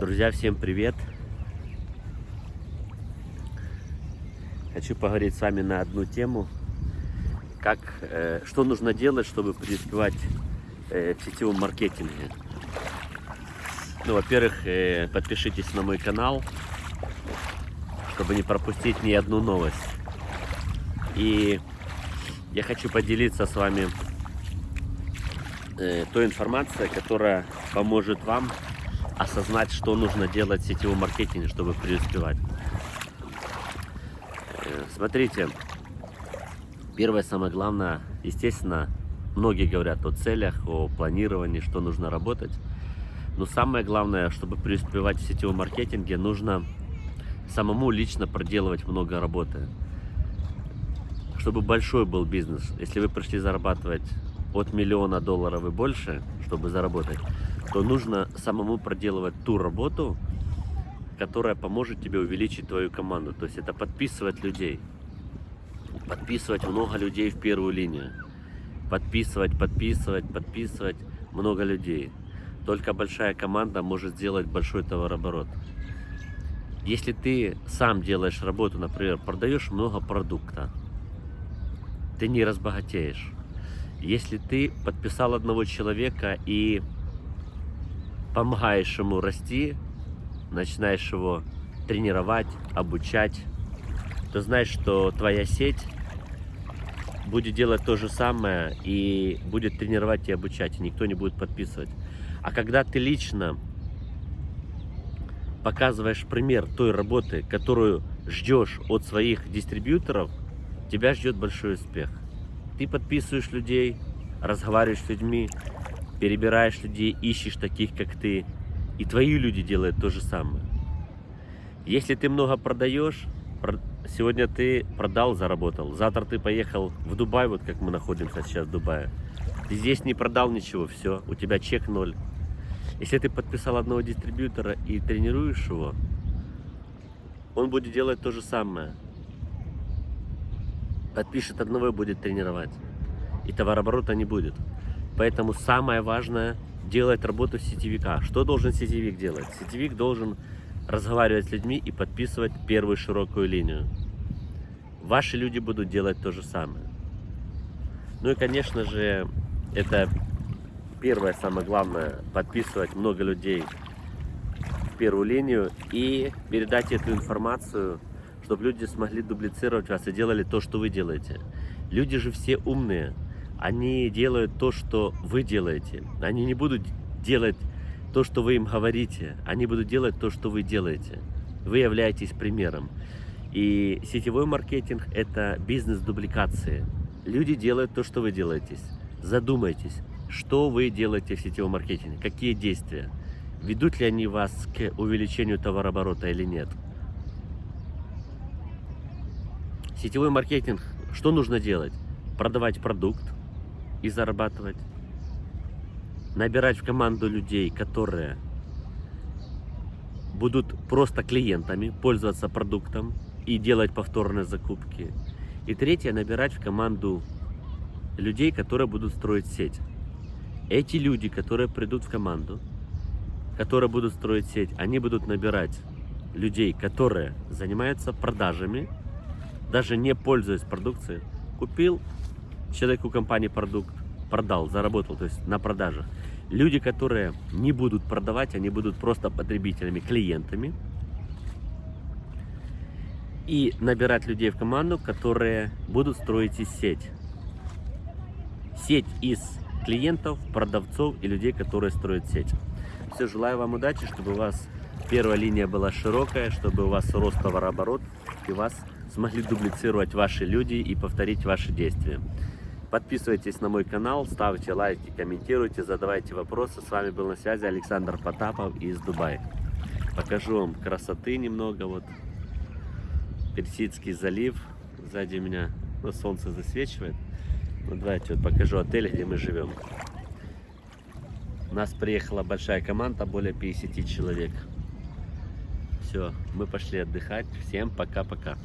Друзья, всем привет! Хочу поговорить с вами на одну тему, как, э, что нужно делать, чтобы преуспевать э, в сетевом маркетинге. Ну, во-первых, э, подпишитесь на мой канал, чтобы не пропустить ни одну новость. И я хочу поделиться с вами э, той информацией, которая поможет вам осознать, что нужно делать в сетевом маркетинге, чтобы преуспевать. Э, смотрите, первое, самое главное, естественно, многие говорят о целях, о планировании, что нужно работать. Но самое главное, чтобы преуспевать в сетевом маркетинге, нужно самому лично проделывать много работы. Чтобы большой был бизнес, если вы пришли зарабатывать от миллиона долларов и больше, чтобы заработать, то нужно самому проделывать ту работу, которая поможет тебе увеличить твою команду. То есть это подписывать людей. Подписывать много людей в первую линию. Подписывать, подписывать, подписывать много людей. Только большая команда может сделать большой товарооборот. Если ты сам делаешь работу, например, продаешь много продукта, ты не разбогатеешь. Если ты подписал одного человека и помогаешь ему расти, начинаешь его тренировать, обучать, то знаешь, что твоя сеть будет делать то же самое и будет тренировать и обучать, и никто не будет подписывать. А когда ты лично показываешь пример той работы, которую ждешь от своих дистрибьюторов, тебя ждет большой успех. Ты подписываешь людей, разговариваешь с людьми, перебираешь людей, ищешь таких, как ты, и твои люди делают то же самое. Если ты много продаешь, сегодня ты продал, заработал, завтра ты поехал в Дубай, вот как мы находимся сейчас в Дубае, ты здесь не продал ничего, все, у тебя чек ноль. Если ты подписал одного дистрибьютора и тренируешь его, он будет делать то же самое. Подпишет одного и будет тренировать. И товарооборота не будет. Поэтому самое важное делать работу сетевика. Что должен сетевик делать? Сетевик должен разговаривать с людьми и подписывать первую широкую линию. Ваши люди будут делать то же самое. Ну и, конечно же, это первое, самое главное, подписывать много людей в первую линию и передать эту информацию, чтобы люди смогли дублицировать вас и делали то, что вы делаете. Люди же все умные они делают то, что вы делаете. Они не будут делать то, что вы им говорите. Они будут делать то, что вы делаете. Вы являетесь примером. И сетевой маркетинг – это бизнес дубликации. Люди делают то, что вы делаете. Задумайтесь, что вы делаете в сетевом маркетинге, какие действия. Ведут ли они вас к увеличению товарооборота или нет. Сетевой маркетинг, что нужно делать? Продавать продукт, и зарабатывать. Набирать в команду людей, которые будут просто клиентами, пользоваться продуктом и делать повторные закупки. И третье, набирать в команду людей, которые будут строить сеть. Эти люди, которые придут в команду, которые будут строить сеть, они будут набирать людей, которые занимаются продажами, даже не пользуясь продукцией. Купил, человек у компании продукт продал, заработал, то есть на продажах. Люди, которые не будут продавать, они будут просто потребителями, клиентами. И набирать людей в команду, которые будут строить из сеть. Сеть из клиентов, продавцов и людей, которые строят сеть. Все, желаю вам удачи, чтобы у вас первая линия была широкая, чтобы у вас рос товарооборот и вас смогли дублицировать ваши люди и повторить ваши действия. Подписывайтесь на мой канал, ставьте лайки, комментируйте, задавайте вопросы. С вами был на связи Александр Потапов из Дубая. Покажу вам красоты немного. Вот Персидский залив. Сзади меня ну, солнце засвечивает. Ну, давайте вот покажу отель, где мы живем. У нас приехала большая команда, более 50 человек. Все, мы пошли отдыхать. Всем пока-пока.